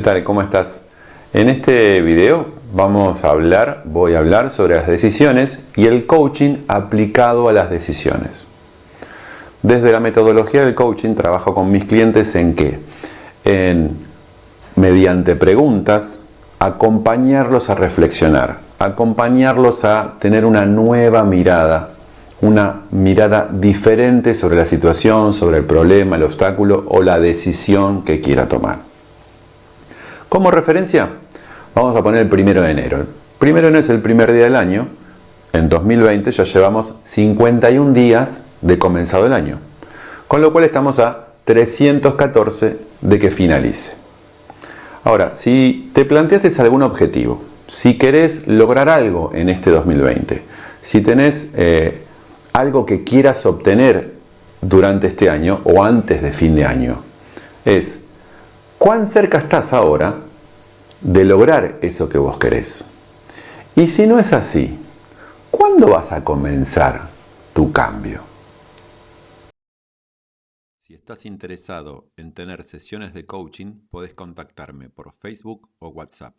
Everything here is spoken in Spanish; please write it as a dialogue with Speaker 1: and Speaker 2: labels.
Speaker 1: tal? ¿Cómo estás? En este video vamos a hablar, voy a hablar sobre las decisiones y el coaching aplicado a las decisiones. Desde la metodología del coaching trabajo con mis clientes en qué? En, mediante preguntas, acompañarlos a reflexionar, acompañarlos a tener una nueva mirada, una mirada diferente sobre la situación, sobre el problema, el obstáculo o la decisión que quiera tomar. Como referencia, vamos a poner el primero de enero. El primero de enero es el primer día del año. En 2020 ya llevamos 51 días de comenzado el año. Con lo cual estamos a 314 de que finalice. Ahora, si te planteaste algún objetivo, si querés lograr algo en este 2020, si tenés eh, algo que quieras obtener durante este año o antes de fin de año, es cuán cerca estás ahora de lograr eso que vos querés. Y si no es así, ¿cuándo vas a comenzar tu cambio?
Speaker 2: Si estás interesado en tener sesiones de coaching, podés contactarme por Facebook o WhatsApp.